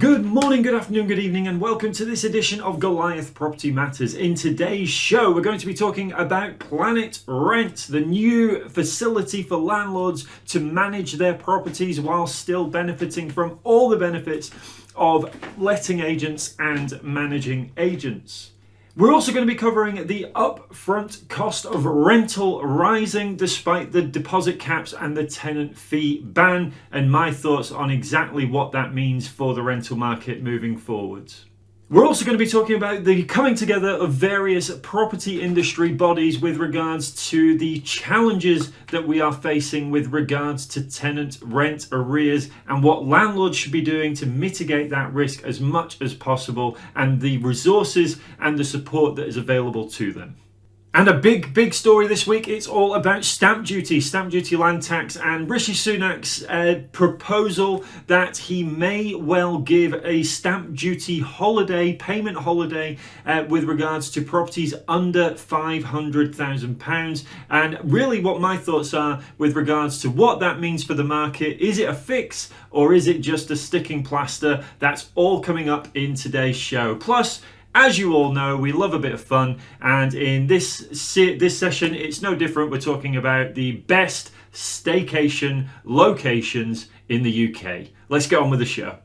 Good morning, good afternoon, good evening, and welcome to this edition of Goliath Property Matters. In today's show, we're going to be talking about Planet Rent, the new facility for landlords to manage their properties while still benefiting from all the benefits of letting agents and managing agents. We're also going to be covering the upfront cost of rental rising despite the deposit caps and the tenant fee ban, and my thoughts on exactly what that means for the rental market moving forwards. We're also going to be talking about the coming together of various property industry bodies with regards to the challenges that we are facing with regards to tenant rent arrears and what landlords should be doing to mitigate that risk as much as possible and the resources and the support that is available to them. And a big, big story this week, it's all about stamp duty, stamp duty land tax, and Rishi Sunak's uh, proposal that he may well give a stamp duty holiday, payment holiday, uh, with regards to properties under £500,000. And really, what my thoughts are with regards to what that means for the market is it a fix or is it just a sticking plaster? That's all coming up in today's show. Plus, as you all know, we love a bit of fun, and in this this session, it's no different. We're talking about the best staycation locations in the UK. Let's get on with the show.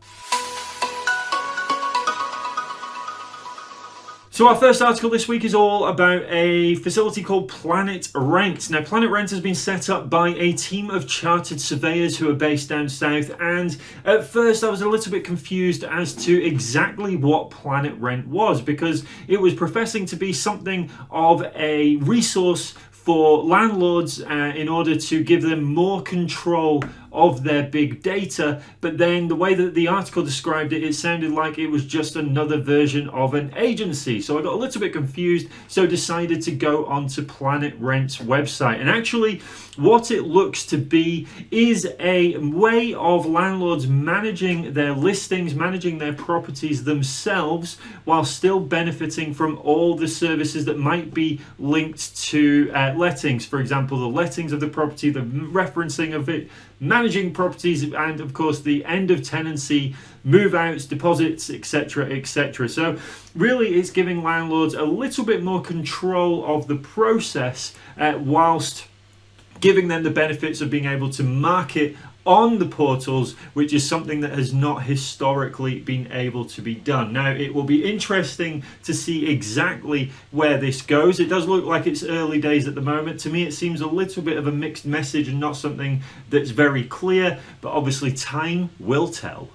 So our first article this week is all about a facility called Planet Rent. Now Planet Rent has been set up by a team of chartered surveyors who are based down south and at first I was a little bit confused as to exactly what Planet Rent was because it was professing to be something of a resource for landlords uh, in order to give them more control of their big data. But then the way that the article described it, it sounded like it was just another version of an agency. So I got a little bit confused, so decided to go onto Planet Rent's website. And actually, what it looks to be is a way of landlords managing their listings, managing their properties themselves, while still benefiting from all the services that might be linked to uh, lettings. For example, the lettings of the property, the referencing of it, managing properties and of course the end of tenancy move outs deposits etc etc so really it's giving landlords a little bit more control of the process uh, whilst giving them the benefits of being able to market on the portals, which is something that has not historically been able to be done. Now, it will be interesting to see exactly where this goes. It does look like it's early days at the moment. To me, it seems a little bit of a mixed message and not something that's very clear, but obviously time will tell.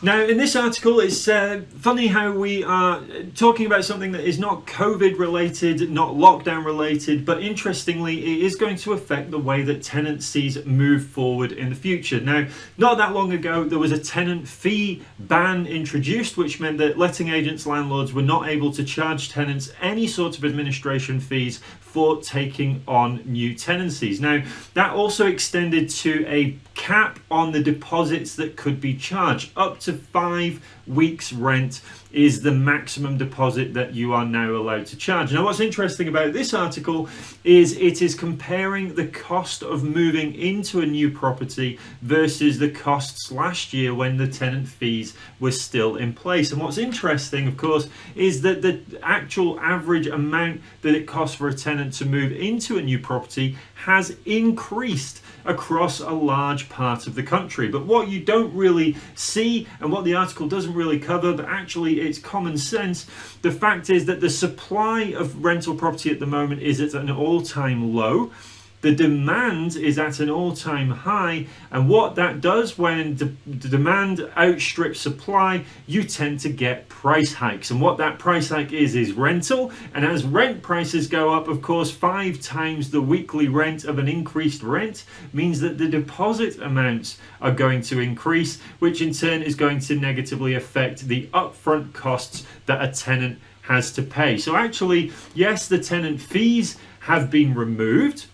Now, in this article, it's uh, funny how we are talking about something that is not COVID related, not lockdown related, but interestingly, it is going to affect the way that tenancies move forward in the future. Now, not that long ago, there was a tenant fee ban introduced, which meant that letting agents, landlords were not able to charge tenants any sort of administration fees for taking on new tenancies. Now, that also extended to a cap on the deposits that could be charged. Up to five weeks rent is the maximum deposit that you are now allowed to charge. Now what's interesting about this article is it is comparing the cost of moving into a new property versus the costs last year when the tenant fees were still in place. And what's interesting of course is that the actual average amount that it costs for a tenant to move into a new property has increased across a large part of the country. But what you don't really see and what the article doesn't really cover, but actually it's common sense, the fact is that the supply of rental property at the moment is at an all-time low. The demand is at an all-time high and what that does when the demand outstrips supply, you tend to get price hikes. And what that price hike is, is rental. And as rent prices go up, of course, five times the weekly rent of an increased rent means that the deposit amounts are going to increase, which in turn is going to negatively affect the upfront costs that a tenant has to pay. So actually, yes, the tenant fees have been removed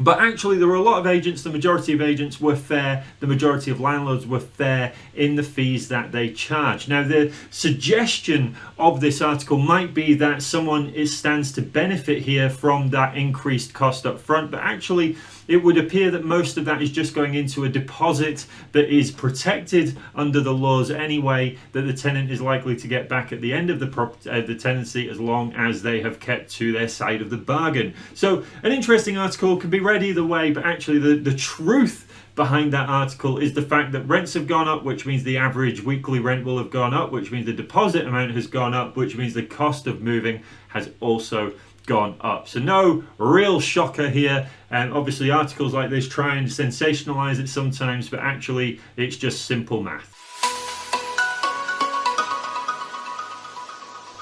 But actually, there were a lot of agents, the majority of agents were fair, the majority of landlords were fair in the fees that they charge. Now, the suggestion of this article might be that someone is, stands to benefit here from that increased cost up front, but actually, it would appear that most of that is just going into a deposit that is protected under the laws anyway, that the tenant is likely to get back at the end of the, uh, the tenancy as long as they have kept to their side of the bargain. So, an interesting article can be read either way, but actually, the, the truth behind that article is the fact that rents have gone up, which means the average weekly rent will have gone up, which means the deposit amount has gone up, which means the cost of moving has also gone up. So no real shocker here. And obviously articles like this try and sensationalize it sometimes, but actually it's just simple math.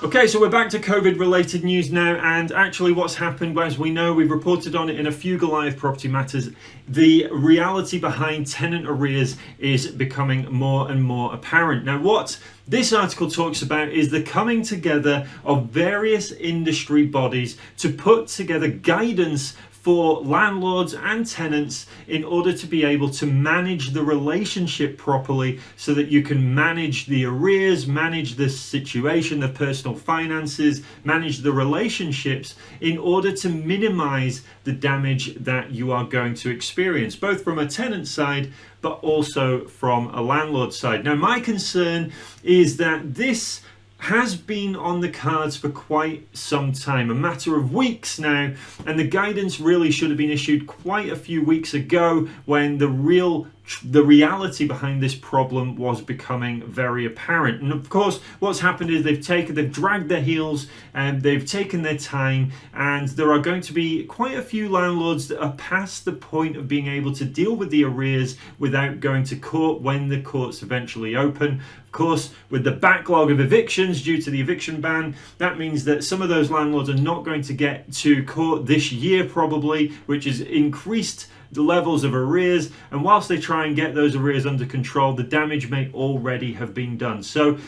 Okay, so we're back to COVID related news now, and actually, what's happened, as we know, we've reported on it in a few Goliath property matters. The reality behind tenant arrears is becoming more and more apparent. Now, what this article talks about is the coming together of various industry bodies to put together guidance for landlords and tenants in order to be able to manage the relationship properly so that you can manage the arrears, manage the situation, the personal finances, manage the relationships in order to minimize the damage that you are going to experience, both from a tenant side but also from a landlord side. Now, my concern is that this has been on the cards for quite some time, a matter of weeks now, and the guidance really should have been issued quite a few weeks ago when the real the reality behind this problem was becoming very apparent. And of course, what's happened is they've taken, they've dragged their heels and they've taken their time. And there are going to be quite a few landlords that are past the point of being able to deal with the arrears without going to court when the courts eventually open. Of course, with the backlog of evictions due to the eviction ban, that means that some of those landlords are not going to get to court this year, probably, which is increased the levels of arrears, and whilst they try and get those arrears under control, the damage may already have been done. So,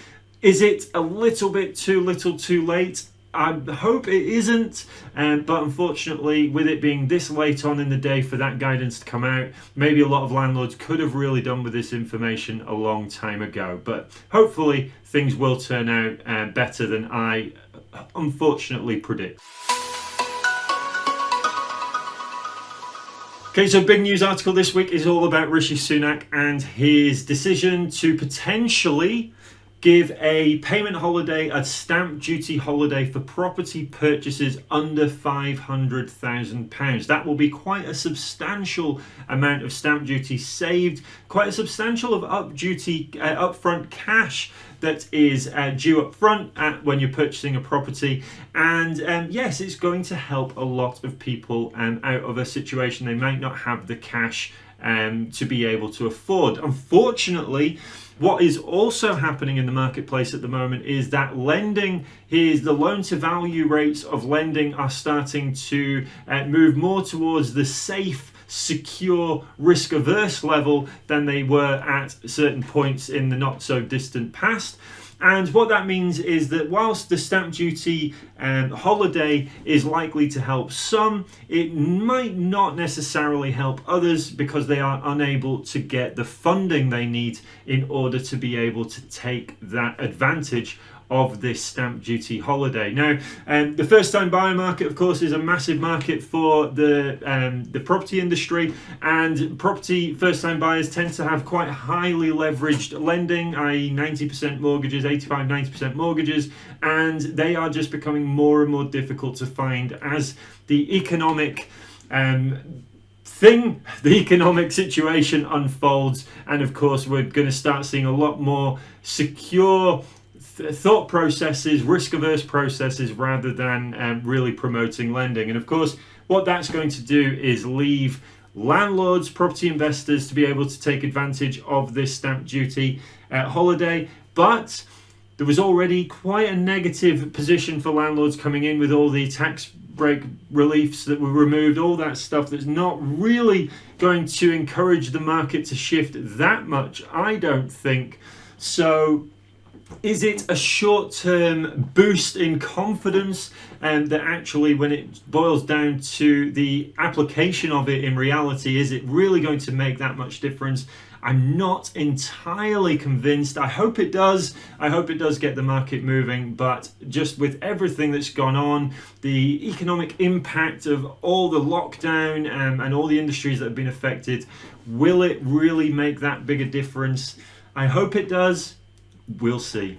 is it a little bit too little too late? I hope it isn't, um, but unfortunately, with it being this late on in the day for that guidance to come out, maybe a lot of landlords could have really done with this information a long time ago. But hopefully, things will turn out uh, better than I unfortunately predict. Okay, so big news article this week is all about Rishi Sunak and his decision to potentially give a payment holiday, a stamp duty holiday for property purchases under £500,000. That will be quite a substantial amount of stamp duty saved, quite a substantial of up duty, uh, upfront cash that is uh, due up front at, when you're purchasing a property. And um, yes, it's going to help a lot of people um, out of a situation they might not have the cash um, to be able to afford. Unfortunately, what is also happening in the marketplace at the moment is that lending is the loan to value rates of lending are starting to uh, move more towards the safe secure risk averse level than they were at certain points in the not so distant past and what that means is that whilst the stamp duty um, holiday is likely to help some, it might not necessarily help others because they are unable to get the funding they need in order to be able to take that advantage of this stamp duty holiday. Now, um, the first time buyer market, of course, is a massive market for the, um, the property industry, and property first time buyers tend to have quite highly leveraged lending, i.e., 90% mortgages, 85 90% mortgages, and they are just becoming more and more difficult to find as the economic um, thing, the economic situation unfolds, and of course, we're going to start seeing a lot more secure thought processes, risk averse processes, rather than um, really promoting lending. And of course, what that's going to do is leave landlords, property investors to be able to take advantage of this stamp duty uh, holiday. But there was already quite a negative position for landlords coming in with all the tax break reliefs that were removed, all that stuff that's not really going to encourage the market to shift that much, I don't think. So Is it a short term boost in confidence and um, that actually, when it boils down to the application of it in reality, is it really going to make that much difference? I'm not entirely convinced. I hope it does. I hope it does get the market moving, but just with everything that's gone on, the economic impact of all the lockdown um, and all the industries that have been affected, will it really make that big a difference? I hope it does. We'll see.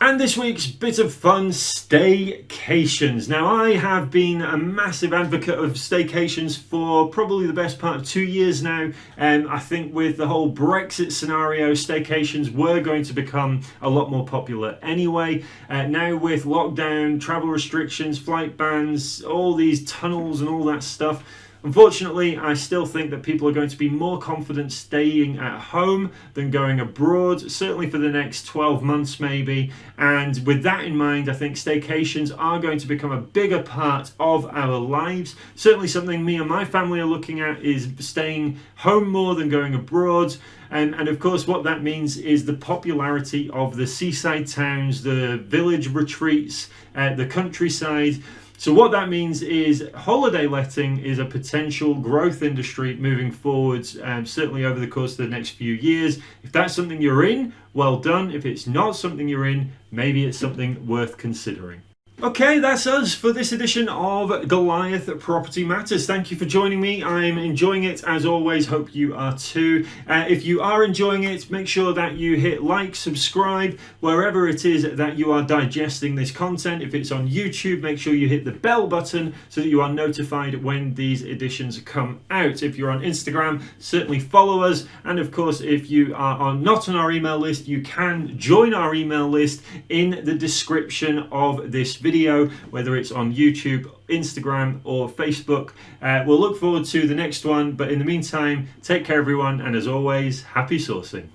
And this week's bit of fun staycations. Now, I have been a massive advocate of staycations for probably the best part of two years now. And I think with the whole Brexit scenario, staycations were going to become a lot more popular anyway. Uh, now, with lockdown, travel restrictions, flight bans, all these tunnels, and all that stuff. Unfortunately, I still think that people are going to be more confident staying at home than going abroad, certainly for the next 12 months maybe. And with that in mind, I think staycations are going to become a bigger part of our lives. Certainly something me and my family are looking at is staying home more than going abroad. And, and of course, what that means is the popularity of the seaside towns, the village retreats, uh, the countryside. So what that means is holiday letting is a potential growth industry moving forwards, um, certainly over the course of the next few years. If that's something you're in, well done. If it's not something you're in, maybe it's something worth considering. Okay, that's us for this edition of Goliath Property Matters. Thank you for joining me. I'm enjoying it as always. Hope you are too. Uh, if you are enjoying it, make sure that you hit like, subscribe, wherever it is that you are digesting this content. If it's on YouTube, make sure you hit the bell button so that you are notified when these editions come out. If you're on Instagram, certainly follow us. And of course, if you are not on our email list, you can join our email list in the description of this video, whether it's on YouTube, Instagram, or Facebook. Uh, we'll look forward to the next one, but in the meantime, take care, everyone, and as always, happy sourcing.